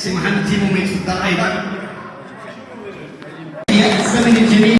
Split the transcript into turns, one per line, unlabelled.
سي محمد تيمومي تفضل أيضا. الزمن الجميل.